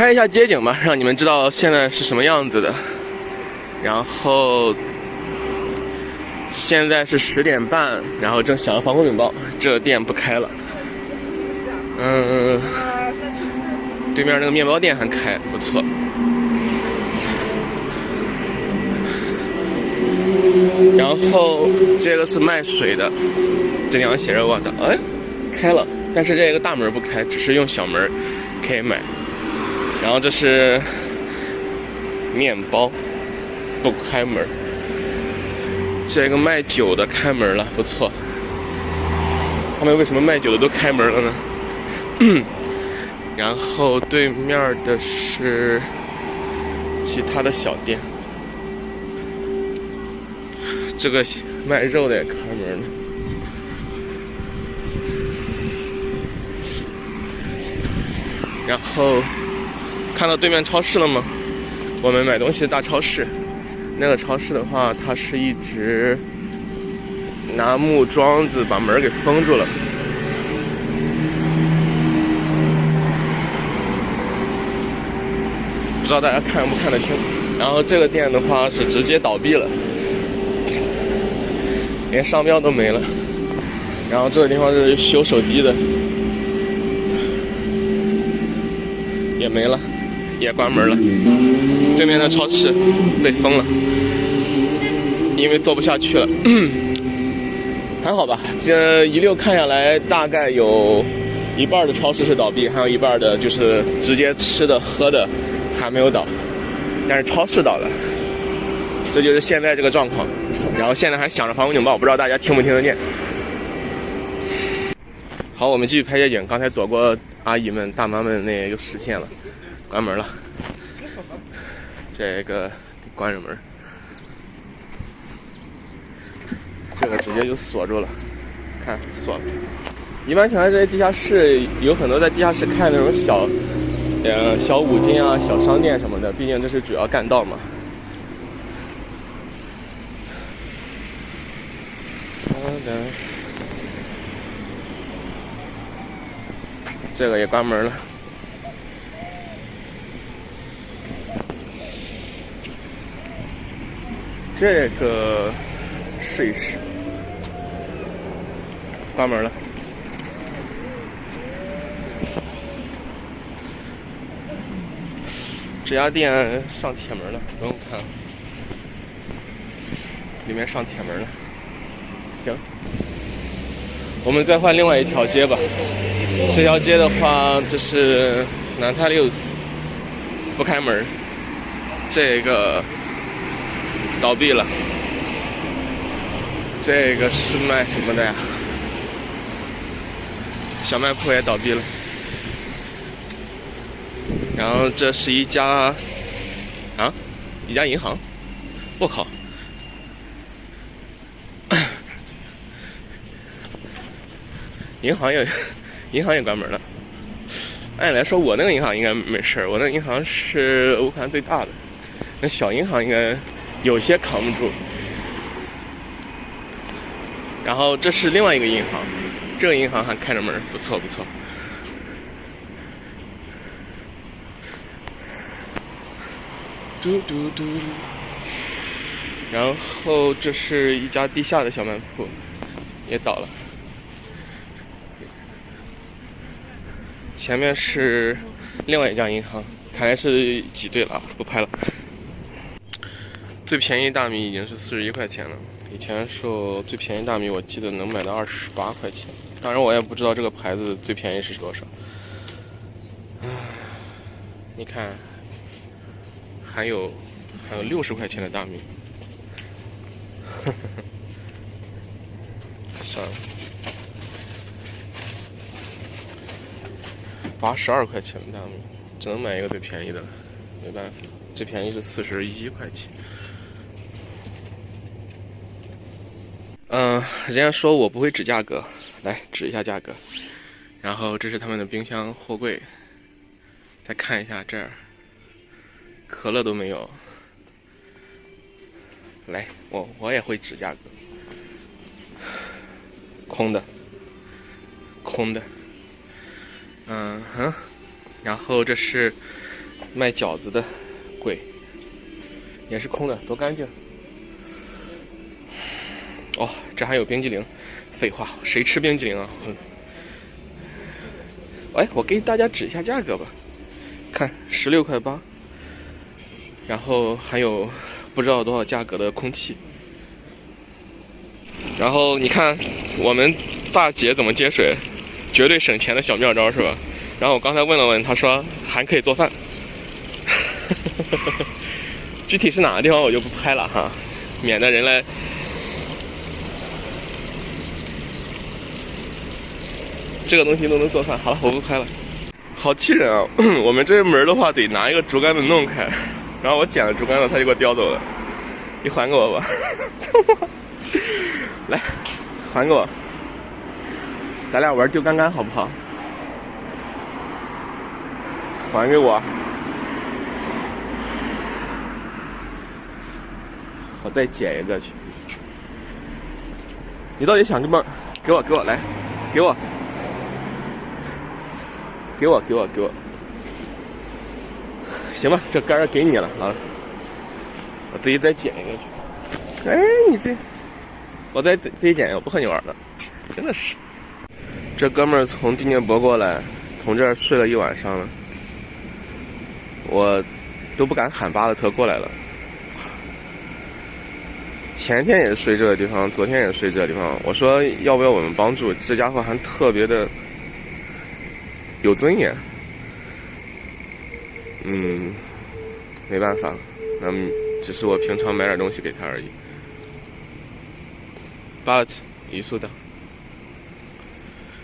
拍一下街景吧，让你们知道现在是什么样子的。然后现在是十点半，然后正响了防空警报，这店不开了。嗯，对面那个面包店还开，不错。然后这个是卖水的，这地方写着“我的”，哎，开了，但是这个大门不开，只是用小门可以买。然后这是面包，不开门。这个卖酒的开门了，不错。他们为什么卖酒的都开门了呢？然后对面的是其他的小店。这个卖肉的也开门了。然后看到对面超市了吗？我们买东西的大超市。那个超市的话，它是一直拿木桩子把门给封住了。不知道大家看不看得清？然后这个店的话是直接倒闭了。连商标都没了，然后这个地方是修手机的，也没了，也关门了。对面的超市被封了，因为做不下去了。还好吧，这一溜看下来，大概有一半的超市是倒闭，还有一半的就是直接吃的喝的还没有倒，但是超市倒了。这就是现在这个状况，然后现在还响着防空警报，不知道大家听不听得见。好，我们继续拍夜景。刚才躲过阿姨们、大妈们，那又实现了，关门了。这个关着门，这个直接就锁住了，看锁了。一般情况下，这些地下室有很多在地下室开那种小，呃，小五金啊、小商店什么的，毕竟这是主要干道嘛。这个也关门了。这个试一试，关门了。这家店上铁门了，不用看了，里面上铁门了。行，我们再换另外一条街吧。这条街的话，这是南泰六斯，不开门。这个倒闭了。这个是卖什么的呀？小卖铺也倒闭了。然后这是一家啊，一家银行。我靠！银行也，银行也关门了。按理来说，我那个银行应该没事我那银行是乌克兰最大的，那小银行应该有些扛不住。然后这是另外一个银行，这个银行还开着门，不错不错。嘟嘟嘟。然后这是一家地下的小卖铺，也倒了。前面是另外一家银行，看来是挤兑了！不拍了。最便宜大米已经是四十一块钱了，以前说最便宜大米我记得能买到二十八块钱，当然我也不知道这个牌子最便宜是多少。唉，你看，还有还有六十块钱的大米，算了。八十二块钱的大米，只能买一个最便宜的，没办法，最便宜是四十一块钱。嗯，人家说我不会指价格，来指一下价格。然后这是他们的冰箱货柜，再看一下这儿，可乐都没有。来，我我也会指价格，空的，空的。嗯哼，然后这是卖饺子的柜也是空的，多干净。哦，这还有冰激凌。废话，谁吃冰激凌啊？嗯。哎，我给大家指一下价格吧。看，十六块八。然后还有不知道多少价格的空气。然后你看，我们大姐怎么接水，绝对省钱的小妙招是吧？然后我刚才问了问，她说还可以做饭。具体是哪个地方我就不拍了哈，免得人来。这个东西都能做饭，好了，我不拍了。好气人啊！我们这门的话得拿一个竹竿子弄开，然后我捡了竹竿子，他就给我叼走了。你还给我吧，来，还给我，咱俩玩丢竿竿好不好？还给我，我再捡一个去。你到底想干嘛？给我，给我，来，给我。给我，给我，给我，行吧，这杆儿给你了啊！我自己再捡一个去。哎，你这，我再自己捡一个，不和你玩了，真的是。这哥们儿从地念博过来，从这儿睡了一晚上了，我都不敢喊巴勒特过来了。前天也睡这个地方，昨天也睡这个地方。我说要不要我们帮助？这家伙还特别的。有尊严，嗯，没办法，嗯，只是我平常买点东西给他而已。But 移速的。